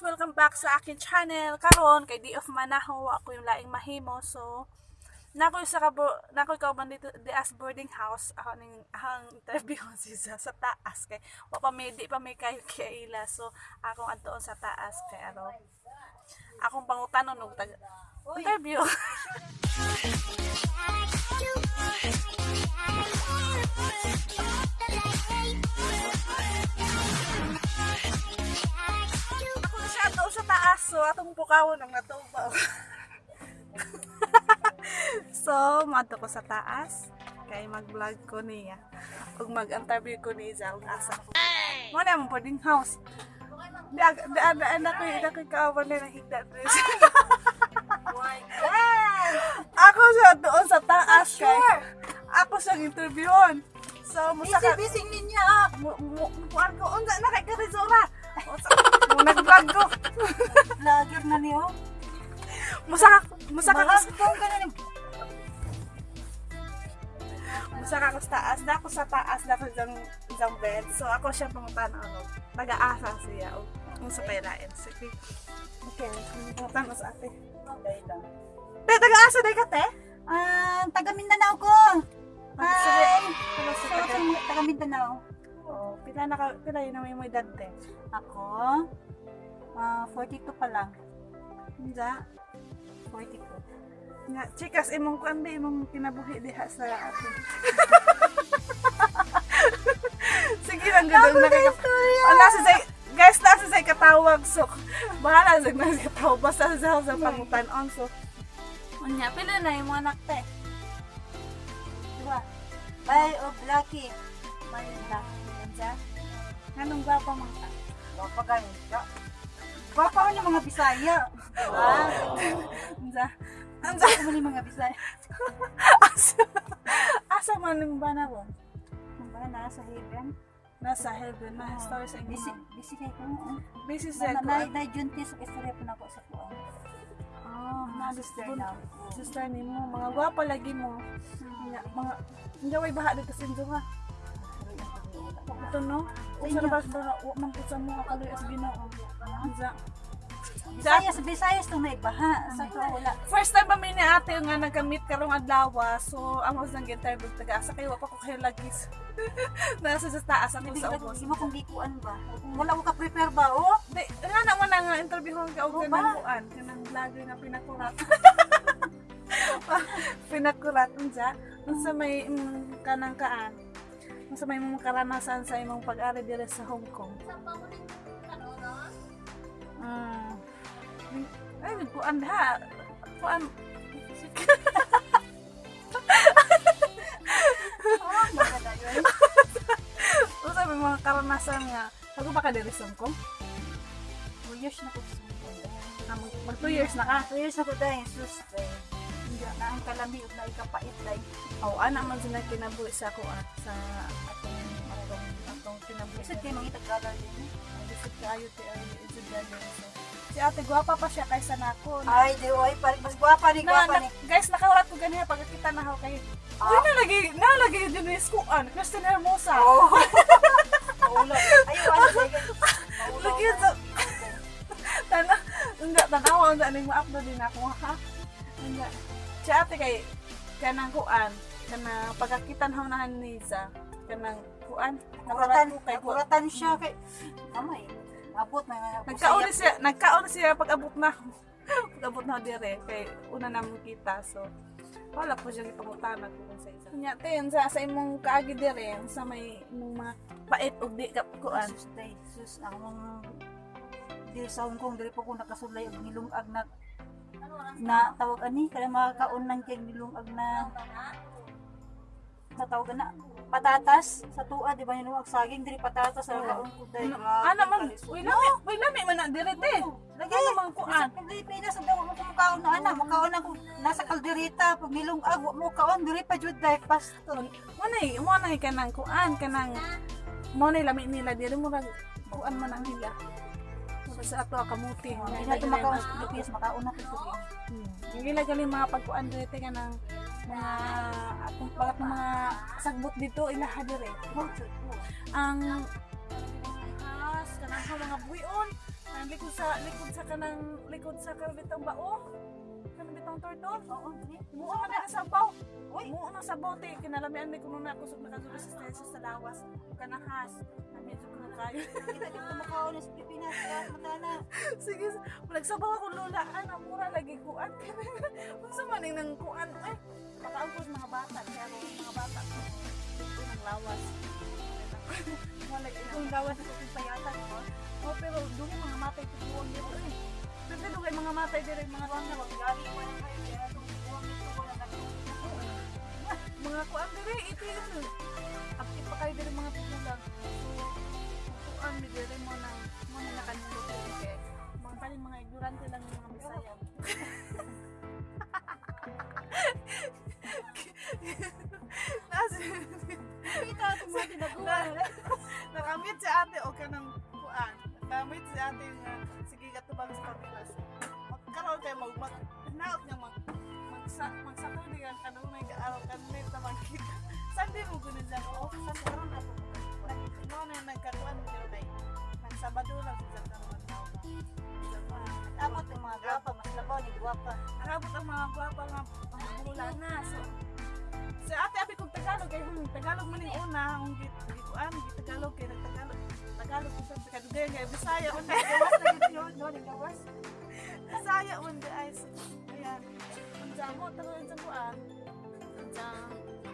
Welcome back sa akin channel. Karon kay di of manaho ako yung laing mahimo. So nakoy sa kabo nakoy ka man dito di as boarding house ako ning ang interview si sa, sa taas kay wa pa may di pa may kay ila. So akong adtoon sa taas kay ano akong pangutanon og tag interview. ako na sa taas. So atong pukawon ang natuba. so madto ko sa taas kay mag-vlog ko niya ug mag-interview ko ni Zal asa ko. Mo na mo boarding house. Di ag di ada ana ko ida ko na higda dress. ako siya doon sa taas kay ako siya interviewon. So musaka Bising ninyo. mo mo ko unsa na kay Karizora. Mo nag-vlog ko. Vlogger na niyo. Musaka musaka ka na. Musaka ko sa taas, na ako sa taas na dyan, dyan bed. So ako siya pangutan ano, nag-aasa siya o kung sa pailain. Sige. Okay, pangutan ko sa ate. Te, nag-aasa na ka te? Ah, taga Mindanao ko. Sige. Hi. Taga Mindanao. Oh, pila na ka, pila yun naman mo edad te. Ako, ah 42 pa lang. Hindi. 42. Nga, chikas, imong kuandi, imong kinabuhi diha sa ato. Sige lang, gano'n na kaya. Oh, nasa say, guys, nasa say katawag. So, bahala sa nasa katawag. Basta sa sa pangutan on. So, unya, pila na yung mga anak te. Diba? Bye o Blacky. Blacky. Nandiyan. Gwapa mga ta? Gwapa. Gwapa ko mga Bisaya. Gwapa ko yung mga Bisaya. Asa. Asa man yung bana ko? Diba? Nasa heaven. Nasa heaven. Na story sa inyo. Busy, busy kayo ko. Busy Na, sa na, na, ko. na, juntis, istorya pa na ako sa kuwan. Ah, na Sister na. Sister ni mo. Mga gwapa lagi mo. Nga, mga hindi way baha dito sa inyo ha. Ito no. Usa na ba ba wa man ko sa mga kaloy as Ginoo. Anza. Bisayas, Bisayas itong naibaha. Sa to, wala. First time pa mi ni ate nga nagka-meet karong adlaw. So amo sang interview taga asa kay wa pa ko kayo lagi. Nasa sa taas ako sa ubos. mo kung gikuan ba. Wala ko ka-prepare ba, oh? Di, nga naman na nga interview ko ka og kanang ba? kanang vlogger nga pinakurat. pinakurat unsa unsa may mm, kanang kaan. Unsa may mga karanasan sa imong pag-ari dire sa Hong Kong. Mm. Ay, kuan ha. Kuan. Unsa may mga karanasan nga. Bago ba ka dire sa Hong Kong? Two years na ko sa Ah, mag, mag two years na ka. Two years na ko dahil, sus, dahil. Hindi na ang kalami, ug na ikapait dahil. Oh, ana man sila kinabuhi sa ako ah, sa atong atong atong kinabuhi. Kasi kayo mga itagalan din. Gusto kayo ti ay. So, si ate gwapa pa siya kaysa nako. Ay, di, oy, parang mas gwapa ni, Na, na, ni. guys, nakaurat ko ganiya pag kita na ako kay. Ah. Uy, nalagi, nalagi din ni Skuan, Kristen Hermosa. Oh. Maulo. Ayaw, ano. Lagi sa tana, nga tanawa nga ning ma-upload din ako ha. Nga. Si ate kay kanang kuan, kanang pagkakitan hawnahan ni sa kanang kuan. Nakuratan, kay nakuratan siya kay... Amay, abot na. Nagkaon siya, nagkaon siya pag abot na ako. pag abot na dire kay una naman kita so wala po siya ipangutana ko sa isa. Nya ten sa sa imong kaagi dire sa may imong mga pait ug di ka kuan. Sus, day, sus, akong di sa Hong Kong, dili po ko nakasulay ang nilungag na na tawag ani kaya makakaon ng kay nilungag na na tawag na patatas sa tuwa di ba yung nilungag saging dili patatas sa kaon ko dai Ano man, uy lami, uy lami man na dire te. lagi Ano man kuan? sa Pilipinas sa daw mo kumakaon na ana makaon ako nasa kaldereta pag nilungag wa mo kaon dili pa jud dai pasto Mo nay, mo nay kanang kuan kanang mo nay lami nila dire mo kuan man ang nila. Sa ato kamuti. hindi na tumakaon sa Pilipinas makaon na ko Hmm. Yung gila gali mga pagkuan dito ka ng mga atong palat ng mga sagbot dito ilaha dire. Ang has kanang mga buyon, ang likod sa likod sa kanang likod sa kanang bao. Kanang bitong turtle. Oo. Muo na sa baw. Uy, muo na sa bote kinalamian mi kuno na kusog na resistensya sa lawas. Kanahas. Medyo kayo. Kita dito makaon sa Pilipinas, kaya matana. Sige, nagsabaw ako lula. Ano, mura lagi kuan. Unsa man ning nang kuan ay makaangkos mga bata kaya ako mga bata ko. Ito ng lawas. Wala Kung gawas sa kung payatan ko, Oh, pero doon mga matay tutuwang dito eh. Pero doon kay mga matay dito mga wala na wag gali mo na kayo, kaya itong buwang ko mga kuan dito ito yun. Pa kayo dito mga tutulang. So, kuan mi dito mo na mo na nakanulog dito kay mga paling mga ignorante lang yung mga Bisaya. Nasi, Kita itong mga tinaguan. nakamit si ate o ka ng kuan. Nakamit si ate nga sige katubang sa Pilipinas. Magkaroon kayo mag mag naot nga mag magsa magsako di ka kanunay ka araw kanunay na magkita. Saan di mo gunin dyan? O, saan karoon ako? No, na mo kayo na Nang Sabado lang sa karoon. Amot yung mga gwapa, mas labaw ni gwapa. Nakabot ang mga gwapa nga mga bula na. So, sa ate abi kong Tagalog kay hmm, Tagalog man una ang git gituan git Tagalog kay Tagalog Tagalog ko sa kadugay Bisaya man Gawas na dito yun, no? Gawas. Bisaya man guys. Ayan. Mo kuan. Unsa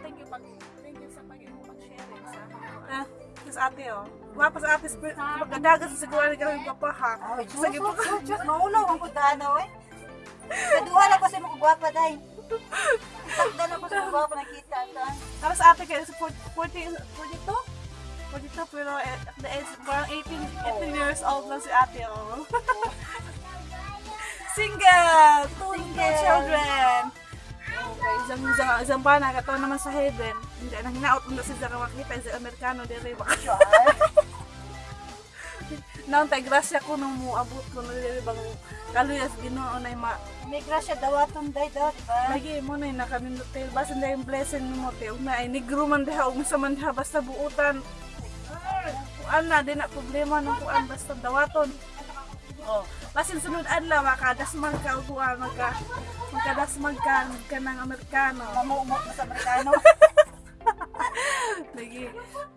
thank you pag thank you sa pag mo pag-share sa Ah, sa ate oh. Gwapa sa ate magkadagas sa siguro ka rin gwapa ha. Ay, Sige po. sus, sus, maulaw ang kudano, eh. Kaduha na ko sa mga gwapa, day. Takda na ko sa mga gwapa, nakita. Saan? Tapos ate kayo sa 40, 42? 42 pero at the age, parang 18, 18 years old lang si ate oh. Single! Two, two Single. children! Okay, isang, isang, isang pa na, katawa naman sa heaven. Hindi, nang hinaot mo na si Zara makita, si Amerikano, dire ba? Naon tay grasya ko nung muabot ko na dire bang kaluyas ginoo na ma May grasya dawaton, day, daw, diba? lagi mo na nakamindot tayo basin dahil yung blessing mo tayo na ay negro man diha ug sa man basta buutan kuan na di na problema ng kuan basta dawaton oh basin sunod adlaw makadasmag ka ug kuan magka magkadasmag ka ka ng Amerikano Mamuumot na sa Amerikano. lagi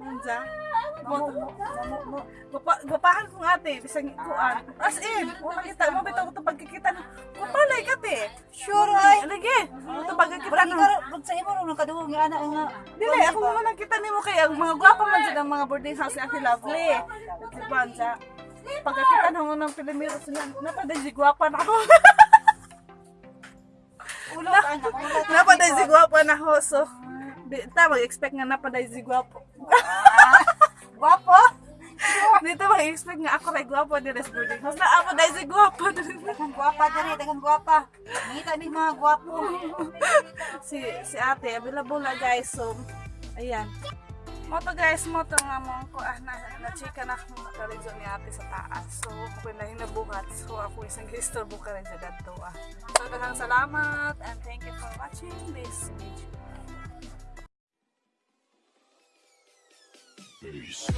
unsa gapahan ko nga ate, bisang kuan. As in, mo makita mo bitaw ko pagkikita. Kupalay ka te. Sure, ay. Lagi. Ito pagkikita Wala no. wag sa imo, nung kaduhong nga, anak nga. Dili, ako mo nakita nimo kay ang mga gwapa man dyan ang mga boarding house ni Ate Lovely. Diba, sa pagkakita na mo ng Pilimiro sila, napaday si gwapa na ako. Ulo ka, na ako. So, ta, mag-expect nga napaday si gwapo. Dito mag-expect nga ako ray gwapo di res boarding house. Na ako dahil si gwapo. Dagang gwapa diri, dagang gwapa. Mangita ni mga gwapo. si si ate available na guys so ayan mo guys. Mo nga mo ko ah, na, na chika na akong makarizon ni ate sa taas. So ako na hinabuhat so ako isang istorbo ka rin sa dadto ah. So daghang salamat and thank you for watching this video. Peace.